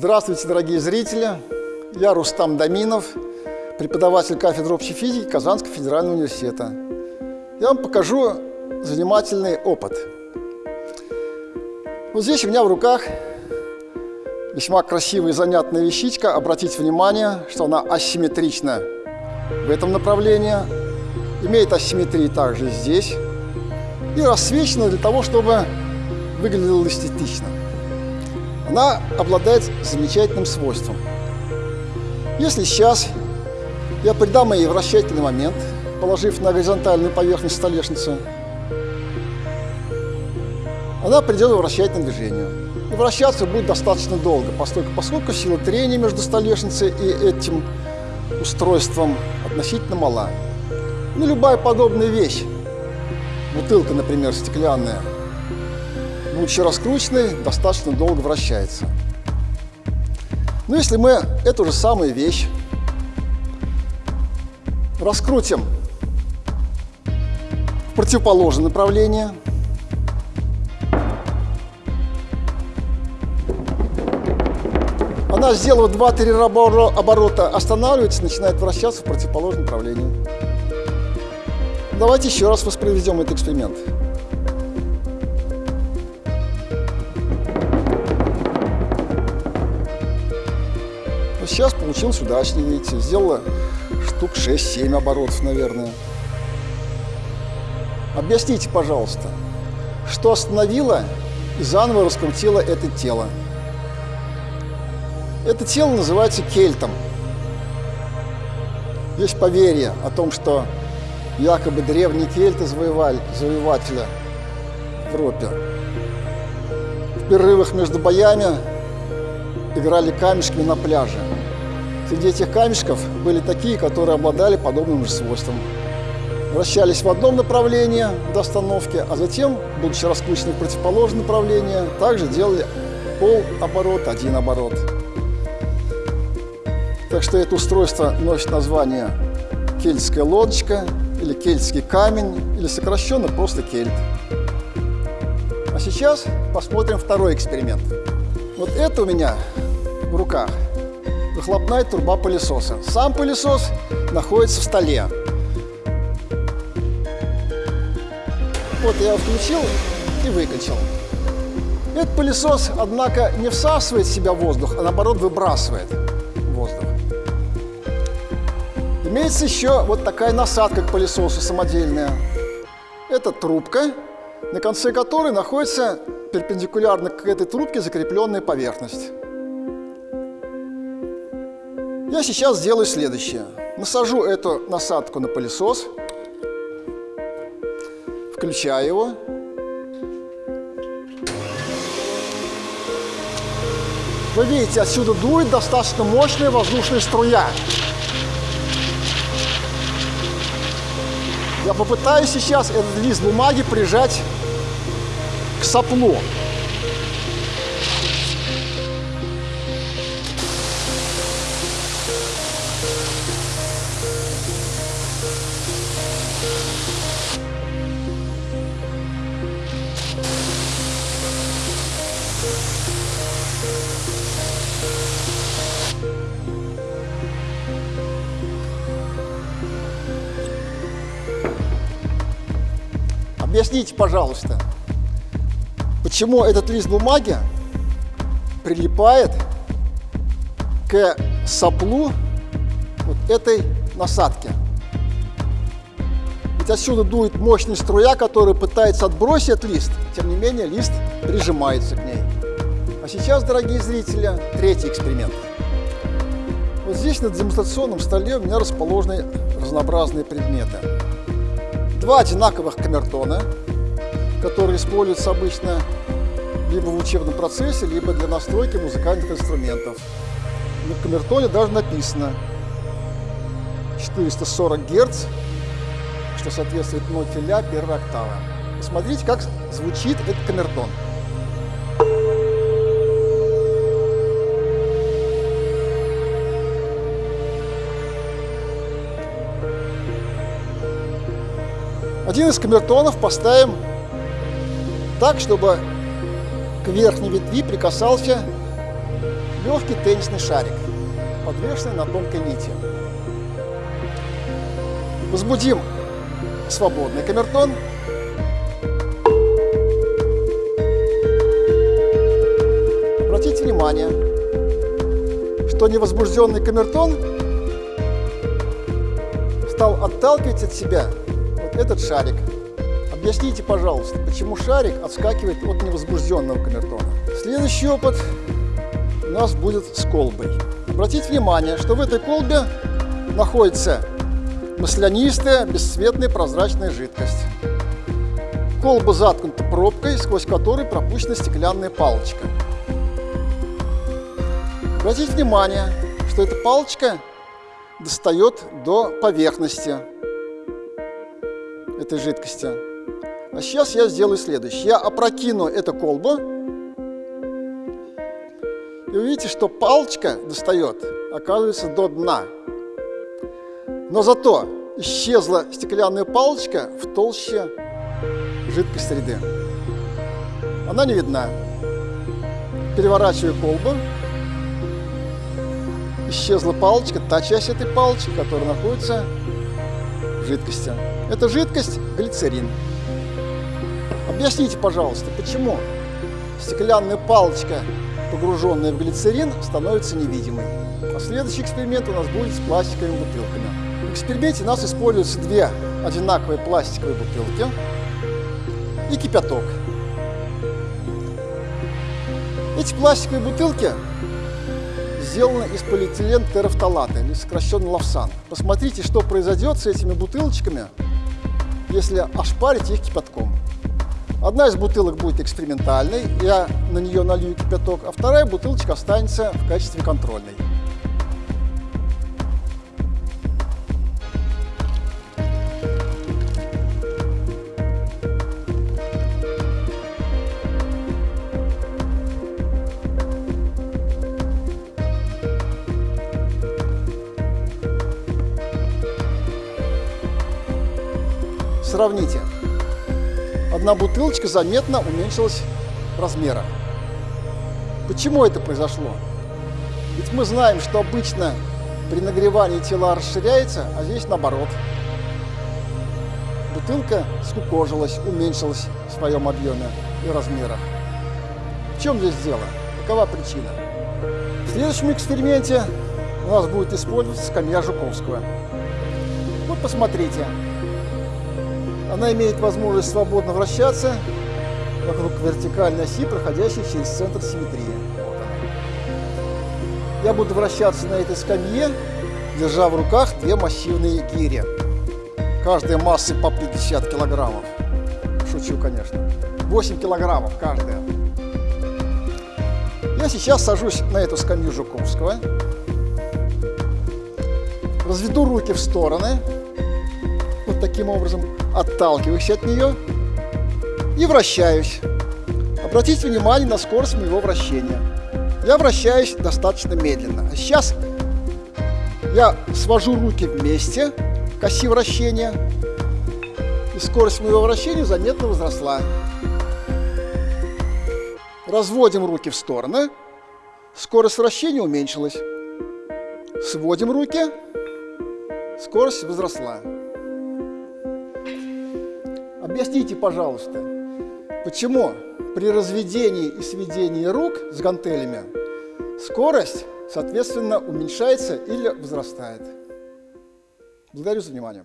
Здравствуйте, дорогие зрители! Я Рустам Даминов, преподаватель кафедры общей физики Казанского федерального университета. Я вам покажу занимательный опыт. Вот здесь у меня в руках весьма красивая и занятная вещичка. Обратите внимание, что она асимметрична в этом направлении, имеет асимметрии также здесь и рассвечена для того, чтобы выглядела эстетично. Она обладает замечательным свойством. Если сейчас я придам ей вращательный момент, положив на горизонтальную поверхность столешницы, она придет в вращательное движение. И вращаться будет достаточно долго, поскольку, поскольку сила трения между столешницей и этим устройством относительно мала. Ну, любая подобная вещь, бутылка, например, стеклянная, будучи раскрученной, достаточно долго вращается. Но если мы эту же самую вещь раскрутим в противоположное направление, она, сделав 2-3 оборота, останавливается, начинает вращаться в противоположном направлении. Давайте еще раз воспроизведем этот эксперимент. Сейчас получилось удачнее, видите, сделала штук 6-7 оборотов, наверное. Объясните, пожалуйста, что остановило и заново раскрутило это тело? Это тело называется кельтом. Есть поверье о том, что якобы древние кельты завоевали, завоевателя в Европе. В перерывах между боями играли камешками на пляже. Среди этих камешков были такие, которые обладали подобным же свойством. Вращались в одном направлении до остановки, а затем, будучи раскручены в противоположное направление, также делали пол оборот, один оборот. Так что это устройство носит название кельтская лодочка или кельтский камень, или сокращенно просто кельт. А сейчас посмотрим второй эксперимент. Вот это у меня в руках – выхлопная труба пылесоса. Сам пылесос находится в столе. Вот я его включил и выключил. Этот пылесос, однако, не всасывает в себя воздух, а наоборот выбрасывает воздух. Имеется еще вот такая насадка к пылесосу самодельная. Это трубка, на конце которой находится перпендикулярно к этой трубке закрепленная поверхность. Я сейчас сделаю следующее. Насажу эту насадку на пылесос, включаю его. Вы видите, отсюда дует достаточно мощная воздушная струя. Я попытаюсь сейчас этот лист бумаги прижать к соплу. Объясните, пожалуйста, почему этот лист бумаги прилипает к соплу вот этой насадки. Ведь отсюда дует мощная струя, которая пытается отбросить лист, тем не менее лист прижимается к ней. А сейчас, дорогие зрители, третий эксперимент. Вот здесь на демонстрационном столе у меня расположены разнообразные предметы два одинаковых камертона, которые используются обычно либо в учебном процессе, либо для настройки музыкальных инструментов. На камертоне даже написано 440 Гц, что соответствует ноте ля первой октавы. Посмотрите, как звучит этот камертон. Один из камертонов поставим так, чтобы к верхней ветви прикасался легкий теннисный шарик, подвешенный на тонкой нити. Возбудим свободный камертон. Обратите внимание, что невозбужденный камертон стал отталкивать от себя этот шарик. Объясните, пожалуйста, почему шарик отскакивает от невозбужденного камертона. Следующий опыт у нас будет с колбой. Обратите внимание, что в этой колбе находится маслянистая, бесцветная прозрачная жидкость. Колба заткнута пробкой, сквозь которой пропущена стеклянная палочка. Обратите внимание, что эта палочка достает до поверхности этой жидкости. А сейчас я сделаю следующее. Я опрокину эту колбу. И увидите, что палочка достает, оказывается, до дна. Но зато исчезла стеклянная палочка в толще жидкой среды. Она не видна. Переворачиваю колбу. Исчезла палочка, та часть этой палочки, которая находится в жидкости. Это жидкость глицерин. Объясните, пожалуйста, почему стеклянная палочка, погруженная в глицерин, становится невидимой? А следующий эксперимент у нас будет с пластиковыми бутылками. В эксперименте у нас используются две одинаковые пластиковые бутылки и кипяток. Эти пластиковые бутылки сделаны из полиэтилен терафталата, или сокращенно лавсан. Посмотрите, что произойдет с этими бутылочками, если ошпарить их кипятком. Одна из бутылок будет экспериментальной, я на нее налью кипяток, а вторая бутылочка останется в качестве контрольной. Сравните. Одна бутылочка заметно уменьшилась в размерах. Почему это произошло? Ведь мы знаем, что обычно при нагревании тела расширяется, а здесь наоборот. Бутылка скукожилась, уменьшилась в своем объеме и размерах. В чем здесь дело? Какова причина? В следующем эксперименте у нас будет использоваться скамья Жуковского. Вот посмотрите, она имеет возможность свободно вращаться вокруг вертикальной оси, проходящей через центр симметрии. Я буду вращаться на этой скамье, держа в руках две массивные гири. Каждая массы по 50 килограммов. Шучу, конечно. 8 килограммов каждая. Я сейчас сажусь на эту скамью Жуковского. Разведу руки в стороны. Таким образом отталкиваюсь от нее и вращаюсь. Обратите внимание на скорость моего вращения. Я вращаюсь достаточно медленно. Сейчас я свожу руки вместе к оси вращения, и скорость моего вращения заметно возросла. Разводим руки в стороны, скорость вращения уменьшилась. Сводим руки, скорость возросла. Объясните, пожалуйста, почему при разведении и сведении рук с гантелями скорость, соответственно, уменьшается или возрастает? Благодарю за внимание.